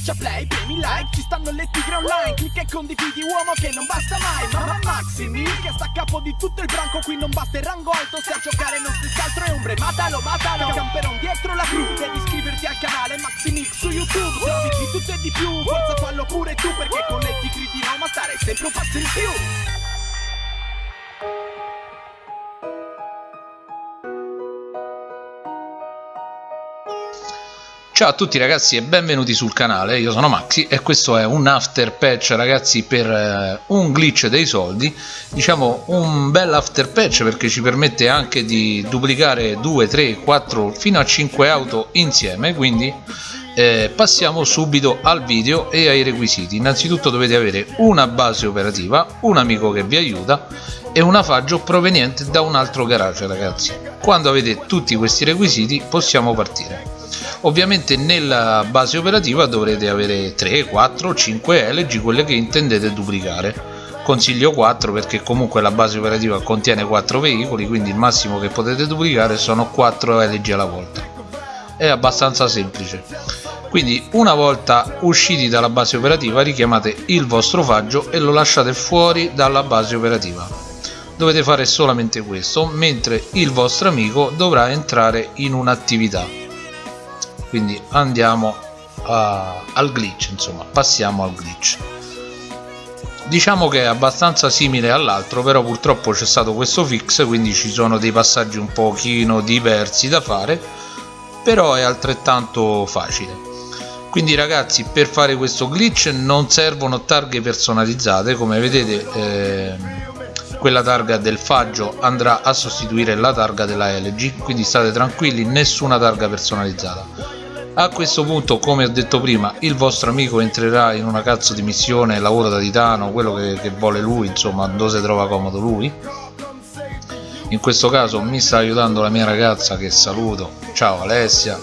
Schiaccia play, premi like, ci stanno le tigre online Clicca e condividi uomo che non basta mai Mamma Maximi che sta a capo di tutto il branco Qui non basta il rango alto, se a giocare non si altro è ombre Matalo, matalo, camperon dietro la cru Devi iscriverti al canale Maximix su YouTube Se di tutto e di più, forza fallo pure tu Perché con le tigri di Roma stare sempre un passo in più Ciao a tutti ragazzi e benvenuti sul canale, io sono Maxi e questo è un after patch ragazzi per eh, un glitch dei soldi. Diciamo un bel after patch perché ci permette anche di duplicare 2, 3, 4 fino a 5 auto insieme. Quindi eh, passiamo subito al video e ai requisiti. Innanzitutto dovete avere una base operativa, un amico che vi aiuta e una faggio proveniente da un altro garage ragazzi. Quando avete tutti questi requisiti possiamo partire ovviamente nella base operativa dovrete avere 3 4 5 LG quelle che intendete duplicare. Consiglio 4 perché comunque la base operativa contiene 4 veicoli quindi il massimo che potete duplicare sono 4 LG alla volta. È abbastanza semplice. Quindi una volta usciti dalla base operativa richiamate il vostro faggio e lo lasciate fuori dalla base operativa. Dovete fare solamente questo mentre il vostro amico dovrà entrare in un'attività quindi andiamo a, al glitch insomma passiamo al glitch. Diciamo che è abbastanza simile all'altro però purtroppo c'è stato questo fix quindi ci sono dei passaggi un pochino diversi da fare però è altrettanto facile. Quindi ragazzi per fare questo glitch non servono targhe personalizzate come vedete eh, quella targa del faggio andrà a sostituire la targa della LG quindi state tranquilli nessuna targa personalizzata a questo punto come ho detto prima il vostro amico entrerà in una cazzo di missione lavoro da titano quello che, che vuole lui insomma dove si trova comodo lui. In questo caso mi sta aiutando la mia ragazza che saluto. Ciao Alessia.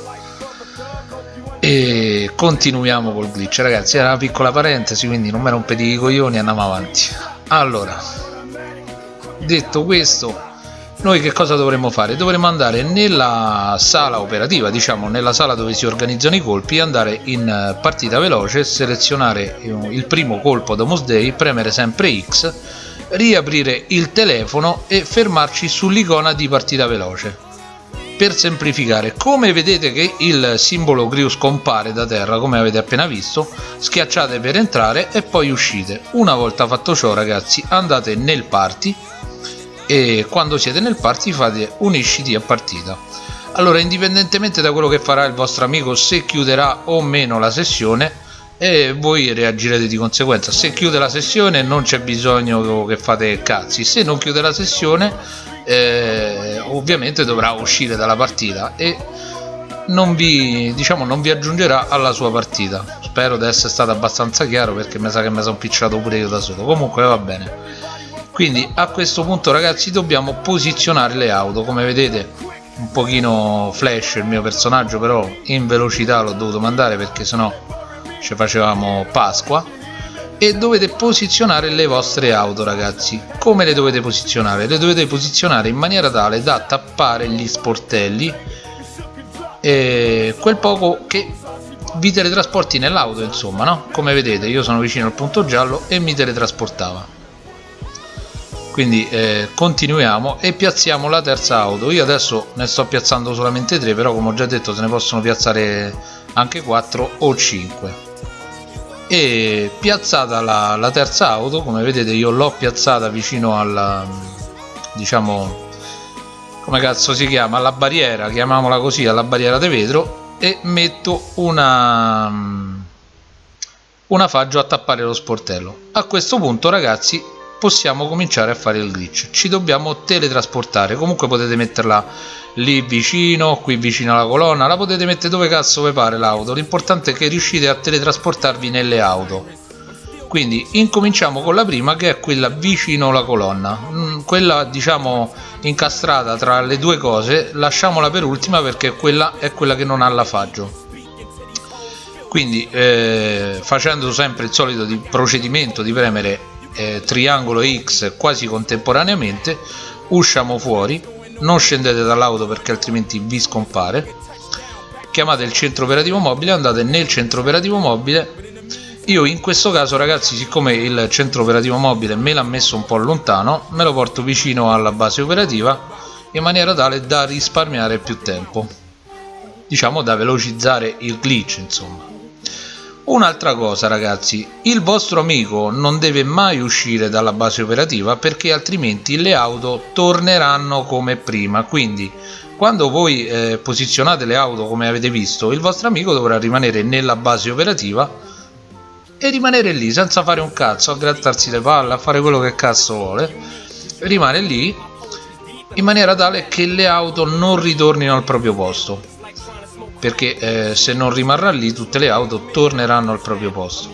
E continuiamo col glitch. Ragazzi era una piccola parentesi quindi non mi rompete i coglioni andiamo avanti. Allora detto questo noi che cosa dovremmo fare? dovremmo andare nella sala operativa diciamo nella sala dove si organizzano i colpi andare in eh, partita veloce selezionare eh, il primo colpo Domus Day premere sempre X riaprire il telefono e fermarci sull'icona di partita veloce per semplificare come vedete che il simbolo GRIU scompare da terra come avete appena visto schiacciate per entrare e poi uscite una volta fatto ciò ragazzi andate nel party e quando siete nel party fate unisciti a partita. Allora indipendentemente da quello che farà il vostro amico se chiuderà o meno la sessione e voi reagirete di conseguenza. Se chiude la sessione non c'è bisogno che fate cazzi. Se non chiude la sessione eh, ovviamente dovrà uscire dalla partita e non vi, diciamo, non vi aggiungerà alla sua partita. Spero di essere stato abbastanza chiaro perché mi sa che mi sono picciato pure io da solo. Comunque va bene quindi a questo punto ragazzi dobbiamo posizionare le auto come vedete un pochino flash il mio personaggio però in velocità l'ho dovuto mandare perché sennò ci facevamo Pasqua e dovete posizionare le vostre auto ragazzi come le dovete posizionare? le dovete posizionare in maniera tale da tappare gli sportelli e quel poco che vi teletrasporti nell'auto insomma no? come vedete io sono vicino al punto giallo e mi teletrasportava quindi eh, continuiamo e piazziamo la terza auto. Io adesso ne sto piazzando solamente 3 però come ho già detto se ne possono piazzare anche 4 o 5 e piazzata la, la terza auto come vedete io l'ho piazzata vicino alla diciamo come cazzo si chiama? Alla barriera chiamiamola così alla barriera di vetro e metto una una faggio a tappare lo sportello. A questo punto ragazzi possiamo cominciare a fare il glitch. Ci dobbiamo teletrasportare. Comunque potete metterla lì vicino qui vicino alla colonna. La potete mettere dove cazzo vi pare l'auto. L'importante è che riuscite a teletrasportarvi nelle auto. Quindi incominciamo con la prima che è quella vicino alla colonna. Mm, quella diciamo incastrata tra le due cose. Lasciamola per ultima perché quella è quella che non ha la faggio quindi eh, facendo sempre il solito di procedimento di premere eh, triangolo X quasi contemporaneamente usciamo fuori non scendete dall'auto perché altrimenti vi scompare. Chiamate il centro operativo mobile andate nel centro operativo mobile. Io in questo caso ragazzi siccome il centro operativo mobile me l'ha messo un po' lontano me lo porto vicino alla base operativa in maniera tale da risparmiare più tempo. Diciamo da velocizzare il glitch insomma un'altra cosa ragazzi il vostro amico non deve mai uscire dalla base operativa perché altrimenti le auto torneranno come prima. Quindi quando voi eh, posizionate le auto come avete visto il vostro amico dovrà rimanere nella base operativa e rimanere lì senza fare un cazzo, a grattarsi le palle, a fare quello che cazzo vuole, rimane lì in maniera tale che le auto non ritornino al proprio posto perché eh, se non rimarrà lì tutte le auto torneranno al proprio posto.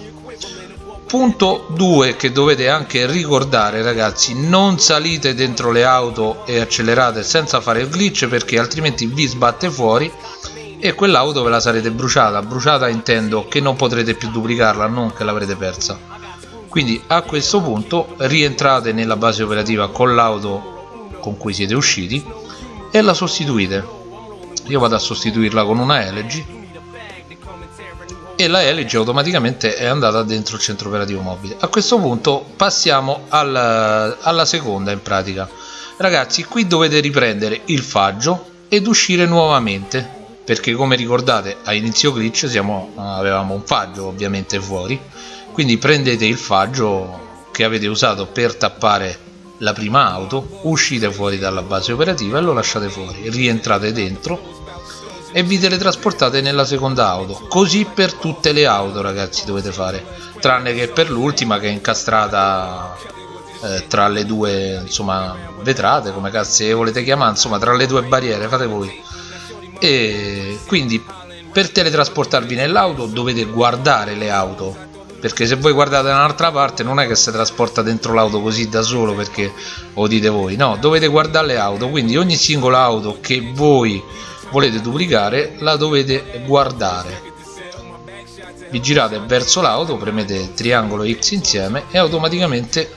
Punto 2 che dovete anche ricordare ragazzi non salite dentro le auto e accelerate senza fare il glitch perché altrimenti vi sbatte fuori e quell'auto ve la sarete bruciata. Bruciata intendo che non potrete più duplicarla non che l'avrete persa. Quindi a questo punto rientrate nella base operativa con l'auto con cui siete usciti e la sostituite io vado a sostituirla con una Elegy e la Elegy automaticamente è andata dentro il centro operativo mobile. A questo punto passiamo al, alla seconda in pratica. Ragazzi qui dovete riprendere il faggio ed uscire nuovamente perché come ricordate a inizio glitch siamo, avevamo un faggio ovviamente fuori quindi prendete il faggio che avete usato per tappare la prima auto uscite fuori dalla base operativa e lo lasciate fuori rientrate dentro e vi teletrasportate nella seconda auto. Così per tutte le auto ragazzi dovete fare. Tranne che per l'ultima che è incastrata eh, tra le due insomma vetrate come cazzo volete chiamare insomma tra le due barriere fate voi. E quindi per teletrasportarvi nell'auto dovete guardare le auto. Perché se voi guardate da un'altra parte non è che si trasporta dentro l'auto così da solo perché lo dite voi. No dovete guardare le auto. Quindi ogni singola auto che voi volete duplicare la dovete guardare. Vi girate verso l'auto premete triangolo X insieme e automaticamente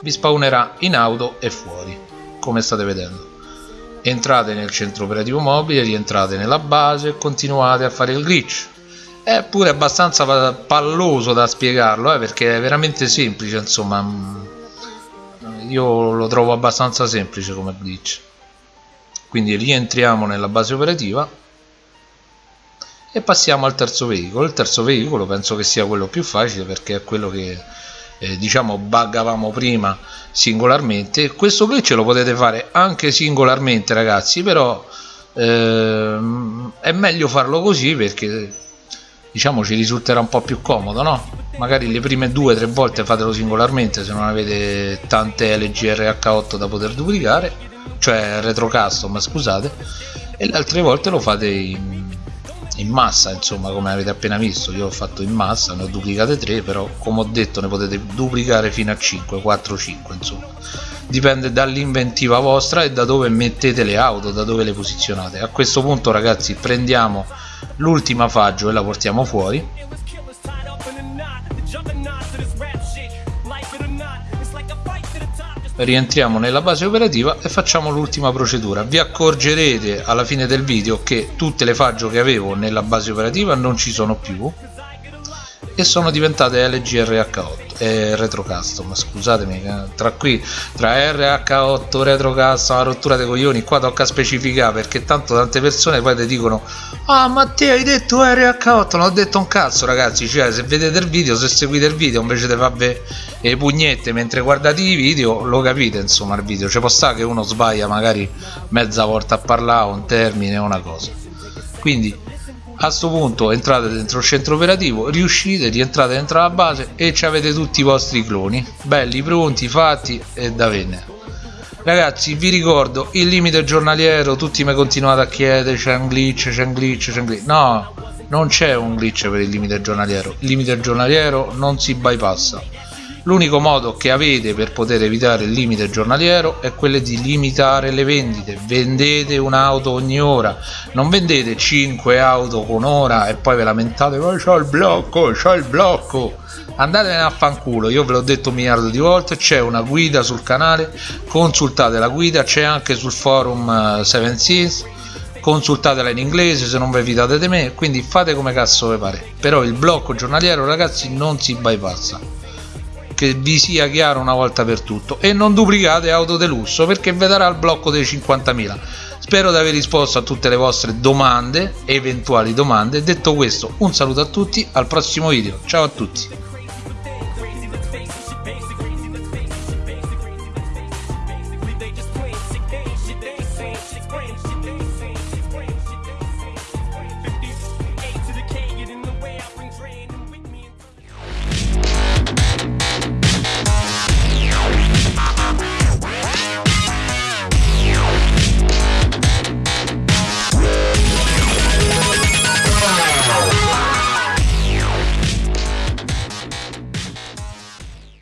vi spawnerà in auto e fuori come state vedendo. Entrate nel centro operativo mobile rientrate nella base e continuate a fare il glitch. È pure abbastanza palloso da spiegarlo eh, perché è veramente semplice insomma mm, io lo trovo abbastanza semplice come glitch quindi rientriamo nella base operativa e passiamo al terzo veicolo il terzo veicolo penso che sia quello più facile perché è quello che eh, diciamo buggavamo prima singolarmente questo glitch lo potete fare anche singolarmente ragazzi però ehm, è meglio farlo così perché diciamo ci risulterà un po' più comodo no? Magari le prime due o tre volte fatelo singolarmente se non avete tante LGRH8 da poter duplicare cioè retro custom scusate e le altre volte lo fate in in massa insomma come avete appena visto. Io ho fatto in massa ne ho duplicate 3 però come ho detto ne potete duplicare fino a 5 4 5 insomma. Dipende dall'inventiva vostra e da dove mettete le auto da dove le posizionate. A questo punto ragazzi prendiamo l'ultima faggio e la portiamo fuori rientriamo nella base operativa e facciamo l'ultima procedura. Vi accorgerete alla fine del video che tutte le faggio che avevo nella base operativa non ci sono più e sono diventate LGRH8 e retro custom scusatemi eh, tra qui tra RH8 retro custom la rottura dei coglioni qua tocca specificare perché tanto tante persone poi ti dicono ah ma te hai detto RH8 non ho detto un cazzo ragazzi. Cioè se vedete il video se seguite il video invece di farvi le pugnette mentre guardate i video lo capite insomma il video. Ci può stare che uno sbaglia magari mezza volta a parlare un termine o una cosa. Quindi a questo punto entrate dentro il centro operativo riuscite rientrate dentro la base e ci avete tutti i vostri cloni. Belli pronti fatti e da vendere. Ragazzi vi ricordo il limite giornaliero tutti mi continuate a chiedere c'è un glitch c'è un glitch c'è un glitch no non c'è un glitch per il limite giornaliero. Il limite giornaliero non si bypassa L'unico modo che avete per poter evitare il limite giornaliero è quello di limitare le vendite. Vendete un'auto ogni ora, non vendete 5 auto con ora e poi ve lamentate ma c'ho il blocco, c'ho il blocco. Andatene a fanculo, io ve l'ho detto un miliardo di volte, c'è una guida sul canale, consultate la guida, c'è anche sul forum 7 uh, Seas. Consultatela in inglese se non vi fidate di me. Quindi fate come cazzo vi pare. Però il blocco giornaliero ragazzi non si bypassa che vi sia chiaro una volta per tutto. E non duplicate auto de lusso perché vi darà il blocco dei 50.000 spero di aver risposto a tutte le vostre domande eventuali domande. Detto questo un saluto a tutti al prossimo video. Ciao a tutti